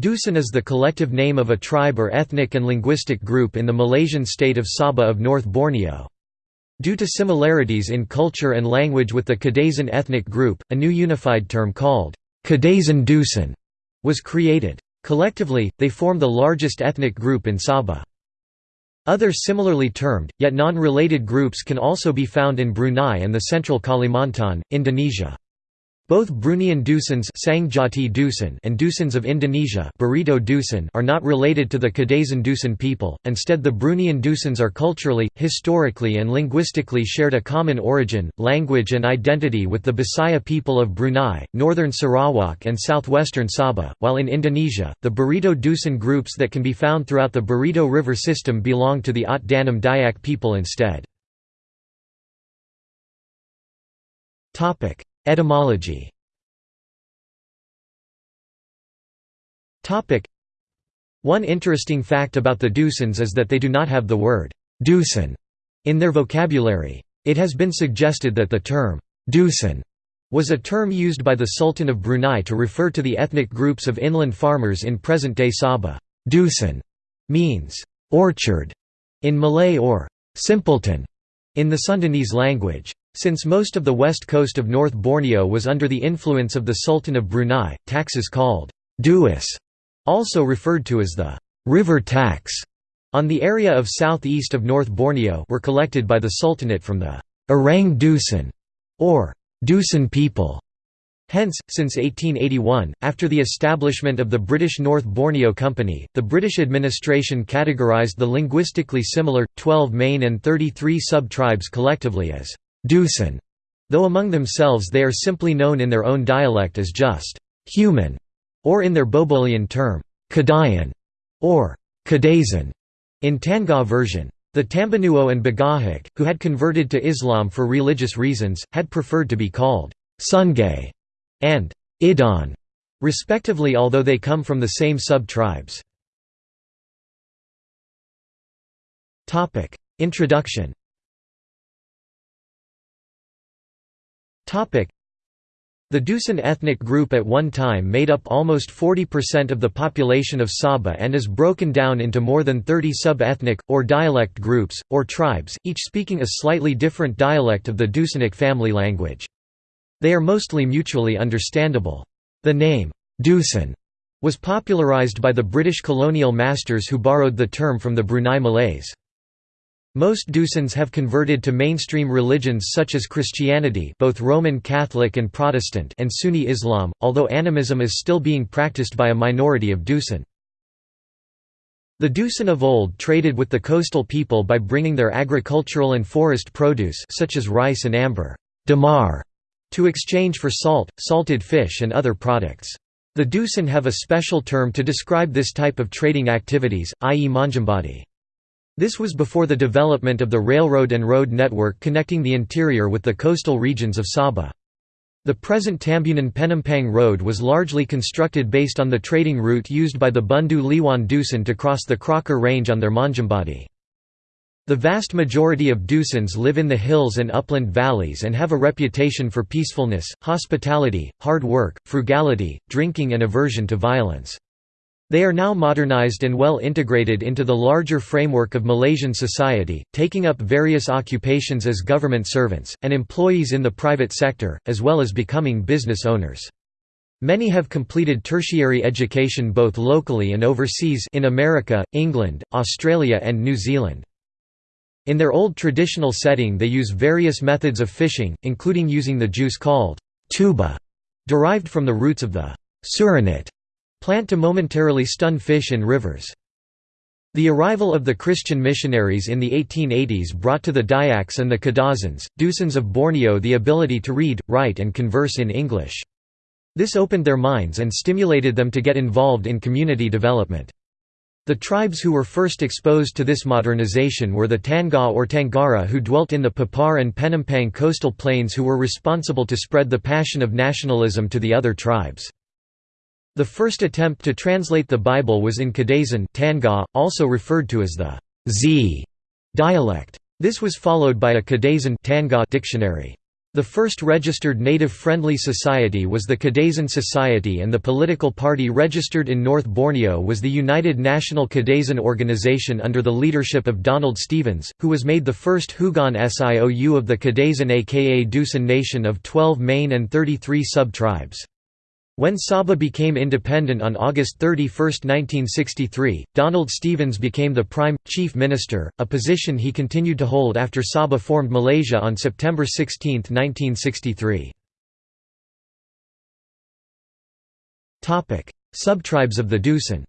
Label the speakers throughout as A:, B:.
A: Dusun is the collective name of a tribe or ethnic and linguistic group in the Malaysian state of Sabah of North Borneo. Due to similarities in culture and language with the Kadazan ethnic group, a new unified term called Kadazan Dusun was created. Collectively, they form the largest ethnic group in Sabah. Other similarly termed, yet non-related groups can also be found in Brunei and the central Kalimantan, Indonesia. Both Bruneian Dusuns and Dusuns of Indonesia Dusun are not related to the Kadazan Dusun people, instead the Bruneian Dusuns are culturally, historically and linguistically shared a common origin, language and identity with the Bisaya people of Brunei, northern Sarawak and southwestern Sabah, while in Indonesia, the Barito Dusun groups that can be found throughout the Barito River system belong to the Ot Danum Dayak people instead. Etymology One interesting fact about the Dusuns is that they do not have the word Dusun in their vocabulary. It has been suggested that the term Dusun was a term used by the Sultan of Brunei to refer to the ethnic groups of inland farmers in present-day Sabah. Dusun means orchard in Malay or simpleton in the Sundanese language. Since most of the west coast of North Borneo was under the influence of the Sultan of Brunei, taxes called duis, also referred to as the river tax, on the area of southeast of North Borneo were collected by the Sultanate from the Orang Dusun, or Dusun people. Hence, since 1881, after the establishment of the British North Borneo Company, the British administration categorised the linguistically similar, 12 main and 33 sub-tribes collectively as Dusun, though among themselves they are simply known in their own dialect as just human, or in their Bobolian term, Kadayan, or Kadazan, in Tangga version. The Tambanuo and Bagahak, who had converted to Islam for religious reasons, had preferred to be called Sungai and Idan, respectively although they come from the same sub-tribes. Introduction The Dusun ethnic group at one time made up almost 40% of the population of Sabah and is broken down into more than 30 sub-ethnic, or dialect groups, or tribes, each speaking a slightly different dialect of the Dusunic family language. They are mostly mutually understandable. The name, Dusun, was popularized by the British colonial masters who borrowed the term from the Brunei Malays. Most Dusuns have converted to mainstream religions such as Christianity both Roman Catholic and Protestant and Sunni Islam, although animism is still being practiced by a minority of Dusun. The Dusun of old traded with the coastal people by bringing their agricultural and forest produce such as rice and amber damar, to exchange for salt, salted fish and other products. The Dusun have a special term to describe this type of trading activities, i.e. manjambadi. This was before the development of the railroad and road network connecting the interior with the coastal regions of Sabah. The present Tambunan Penampang Road was largely constructed based on the trading route used by the Bundu Liwan Dusun to cross the Crocker Range on their Manjambadi. The vast majority of Dusuns live in the hills and upland valleys and have a reputation for peacefulness, hospitality, hard work, frugality, drinking and aversion to violence. They are now modernized and well integrated into the larger framework of Malaysian society, taking up various occupations as government servants, and employees in the private sector, as well as becoming business owners. Many have completed tertiary education both locally and overseas in America, England, Australia and New Zealand. In their old traditional setting they use various methods of fishing, including using the juice called tuba, derived from the roots of the surinit Plant to momentarily stun fish in rivers. The arrival of the Christian missionaries in the 1880s brought to the Dayaks and the Kadazans, Dusuns of Borneo the ability to read, write and converse in English. This opened their minds and stimulated them to get involved in community development. The tribes who were first exposed to this modernization were the Tangga or Tangara who dwelt in the Papar and Penampang coastal plains who were responsible to spread the passion of nationalism to the other tribes. The first attempt to translate the Bible was in Kadazan Tangga, also referred to as the Z dialect. This was followed by a Kadazan Tangga dictionary. The first registered native-friendly society was the Kadazan Society and the political party registered in North Borneo was the United National Kadazan Organization under the leadership of Donald Stephens, who was made the first Huguan Siou of the Kadazan aka Dusun nation of 12 main and 33 sub-tribes. When Sabah became independent on August 31, 1963, Donald Stephens became the Prime, Chief Minister, a position he continued to hold after Sabah formed Malaysia on September 16, 1963. Subtribes of the Dusun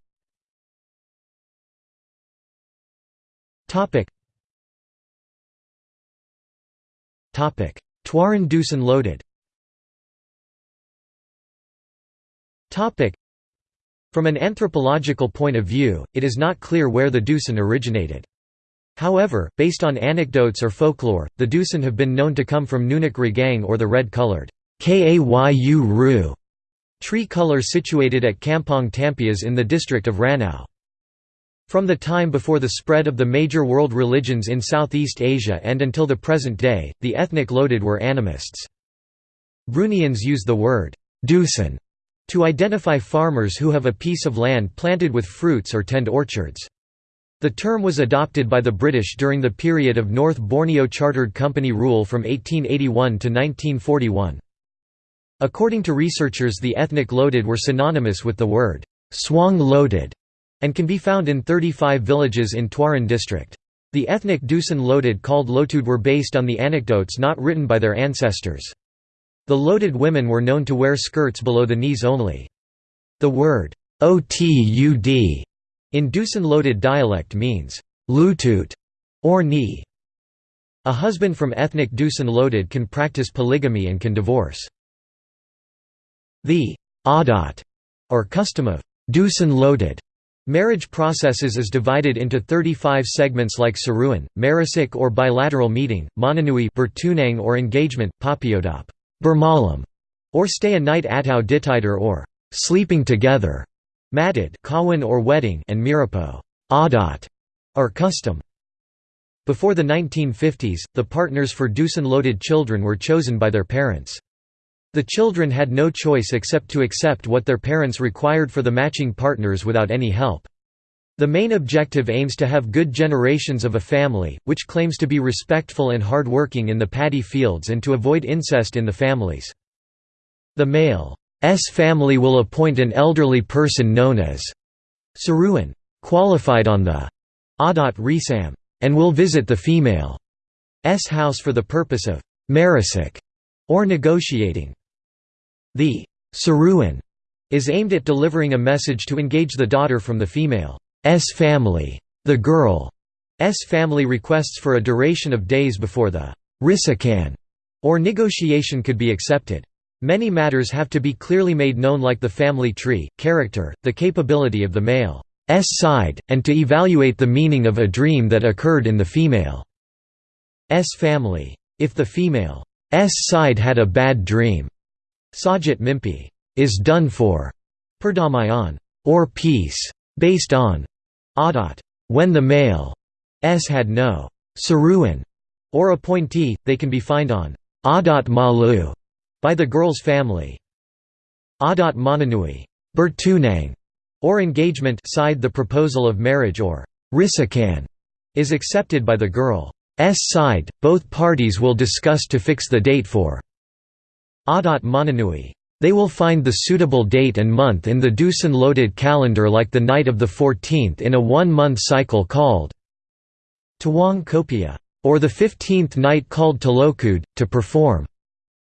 A: Tuaran Dusun Lotud From an anthropological point of view, it is not clear where the Dusun originated. However, based on anecdotes or folklore, the Dusun have been known to come from Nunuk Ragang or the red-colored Kayu Ru tree color situated at Kampong Tampias in the district of Ranau. From the time before the spread of the major world religions in Southeast Asia and until the present day, the ethnic Lotud were animists. Bruneians use the word Dusun to identify farmers who have a piece of land planted with fruits or tend orchards. The term was adopted by the British during the period of North Borneo Chartered Company rule from 1881 to 1941. According to researchers the ethnic Lotud were synonymous with the word Suang Lotud and can be found in 35 villages in Tuaran district. The ethnic Dusun Lotud called Lotud were based on the anecdotes not written by their ancestors. The Lotud women were known to wear skirts below the knees only. The word otud in Dusun Lotud dialect means lutut or knee. A husband from ethnic Dusun Lotud can practice polygamy and can divorce. The adat or custom of Dusun Lotud marriage processes is divided into 35 segments like Saruan, Marasik or bilateral meeting, Bertunang or engagement, Papiodop Bermalam, or stay a night atau ditider or sleeping together, madid kawan or wedding and mirapo adat, or custom. Before the 1950s, the partners for Dusun-Lotud children were chosen by their parents. The children had no choice except to accept what their parents required for the matching partners without any help. The main objective aims to have good generations of a family, which claims to be respectful and hard-working in the paddy fields and to avoid incest in the families. The male's family will appoint an elderly person known as Saruan, qualified on the Adat Risam, and will visit the female's house for the purpose of marasik or negotiating. The Saruan is aimed at delivering a message to engage the daughter from the female. S family. The girl S family requests for a duration of days before the risakan or negotiation could be accepted. Many matters have to be clearly made known like the family tree, character, the capability of the male's side, and to evaluate the meaning of a dream that occurred in the female's family. If the female's side had a bad dream, Sajat Mimpi is done for, Perdamaian, or peace, based on Adat. When the male s had no saruan or appointee, they can be fined on Adat Malu by the girl's family. Adat Mananui Bertunang, or engagement side the proposal of marriage or risakan is accepted by the girl's side, both parties will discuss to fix the date for Adat Mananui they will find the suitable date and month in the Dusun-Lotud calendar like the night of the 14th in a one-month cycle called Tawang Kopia, or the 15th night called Talokud, to perform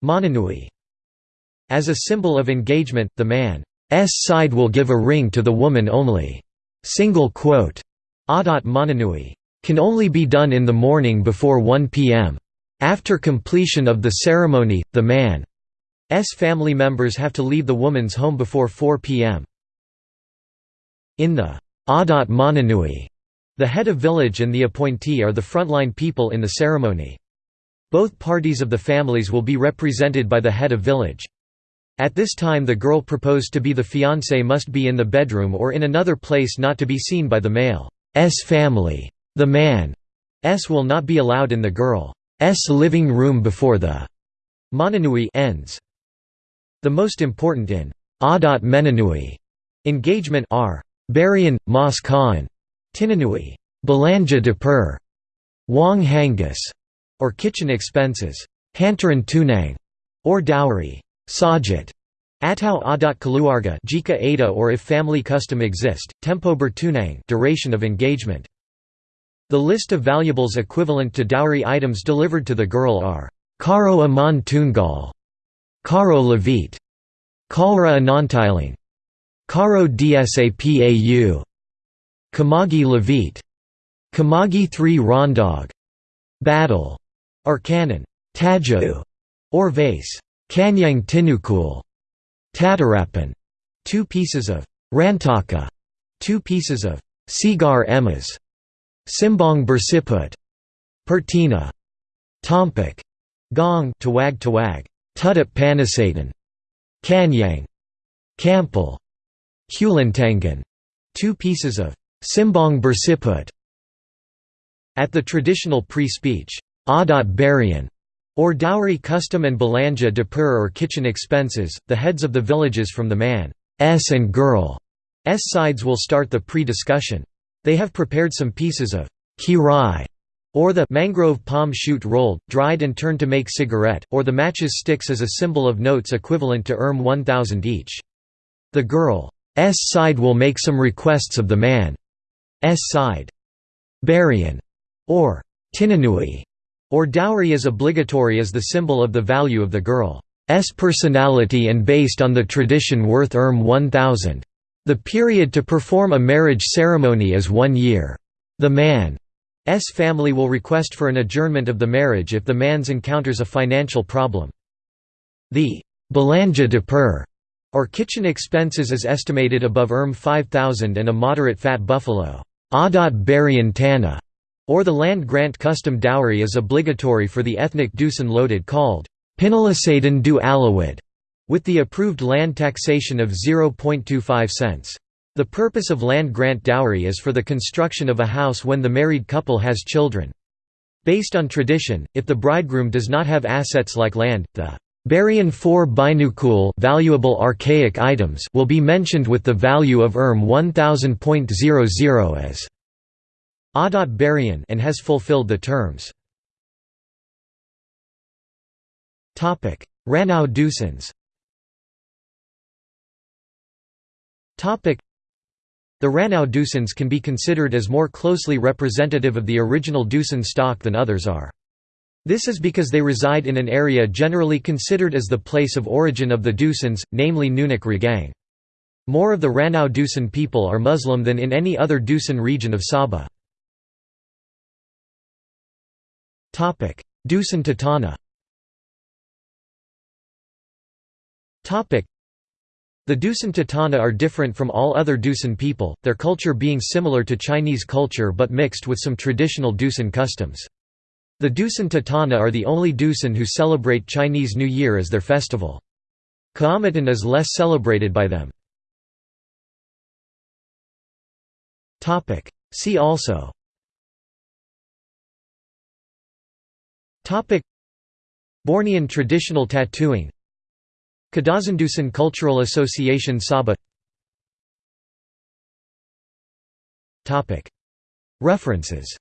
A: Mananui. As a symbol of engagement, the man's side will give a ring to the woman only. Single quote. Adat Mananui. Can only be done in the morning before 1 p.m. After completion of the ceremony, the man S family members have to leave the woman's home before 4 p.m. In the Adat Mananui, the head of village and the appointee are the frontline people in the ceremony. Both parties of the families will be represented by the head of village. At this time the girl proposed to be the fiancé must be in the bedroom or in another place not to be seen by the male's family. The man's will not be allowed in the girl's living room before the Mananui ends. The most important in Adat Menanui engagement are Barian, Mas Khan, Tinanui, Belanja Dapur, Wang Hangus, or kitchen expenses, Hantaran Tunang, or dowry, Sajat, Atau adat keluarga jika ada or if family custom exist, tempo bertunang duration of engagement. The list of valuables equivalent to dowry items delivered to the girl are Karo aman tunggal, Karo levit, Kalra anantiling, Karo dsapau, Kamagi levit, Kamagi 3 rondog, Battle, or cannon, Tajau, or vase, Kanyang tinukul, Tatarapan, two pieces of Rantaka, two pieces of Sigar emas, Simbong bersiput, Pertina, Tompak, Gong. Tawag Tawag, Tutup Panasatan, Kanyang, Kampal, Hulantangan, two pieces of Simbong bersiput. At the traditional pre-speech, Adat Barian, or dowry custom and belanja dapur or kitchen expenses, the heads of the villages from the man's and girl's sides will start the pre-discussion. They have prepared some pieces of kirai, or the mangrove palm shoot rolled, dried and turned to make cigarette, or the matches sticks as a symbol of notes equivalent to erm 1000 each. The girl's side will make some requests of the man's side. Barian, or tinanui, or dowry is obligatory as the symbol of the value of the girl's personality and based on the tradition worth erm 1000. The period to perform a marriage ceremony is one year. The man's family will request for an adjournment of the marriage if the man's encounters a financial problem. The belanja dapur, or kitchen expenses is estimated above erm 5000 and a moderate fat buffalo adat tana or the land grant custom dowry is obligatory for the ethnic dusun Lotud called Pinalasadan du Alawid, with the approved land taxation of 0.25 cents. The purpose of land grant dowry is for the construction of a house when the married couple has children. Based on tradition, if the bridegroom does not have assets like land, the Barian 4 binukul valuable archaic items will be mentioned with the value of erm 1000.00 as Adat Barian and has fulfilled the terms. Topic: Ranau Dusuns The Ranau Dusuns can be considered as more closely representative of the original Dusun stock than others are. This is because they reside in an area generally considered as the place of origin of the Dusuns, namely Nunuk Ragang. More of the Ranau Dusun people are Muslim than in any other Dusun region of Sabah. Dusun Tatana the Dusun Tatana are different from all other Dusun people, their culture being similar to Chinese culture but mixed with some traditional Dusun customs. The Dusun Tatana are the only Dusun who celebrate Chinese New Year as their festival. Kaamatan is less celebrated by them. See also Bornean traditional tattooing Kadazandusun Cultural Association Sabah References.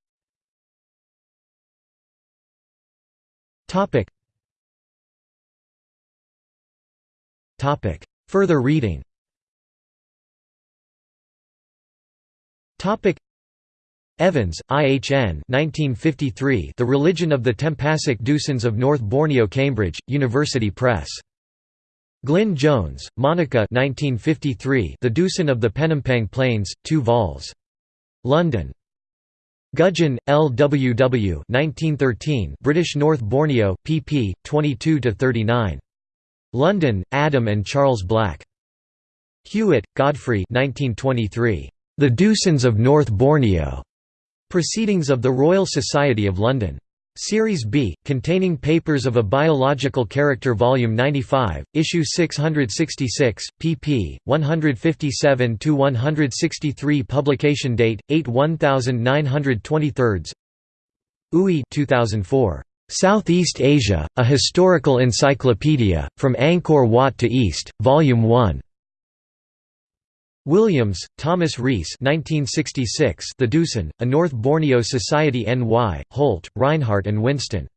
A: Further reading. Evans, IHN 1953, The Religion of the Tempasuk Dusuns of North Borneo Cambridge, University Press. Glyn Jones, Monica 1953, The Dusun of the Penampang Plains, 2 vols. London. Gudgeon, L. W. W. 1913, British North Borneo, pp. 22–39. London, Adam and Charles Black. Hewitt, Godfrey 1923. The Dusuns of North Borneo. Proceedings of the Royal Society of London. Series B, containing papers of a biological character Volume 95, Issue 666, pp. 157–163 Publication date, 8 1923 Ooi 2004. Southeast Asia, A Historical Encyclopedia, From Angkor Wat to East, Volume 1. Williams, Thomas Rhys 1966 The Dusun, A North Borneo Society N.Y., Holt, Rinehart and Winston.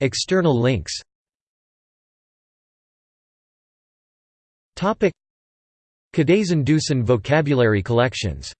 A: External links Kadazan Dusun vocabulary collections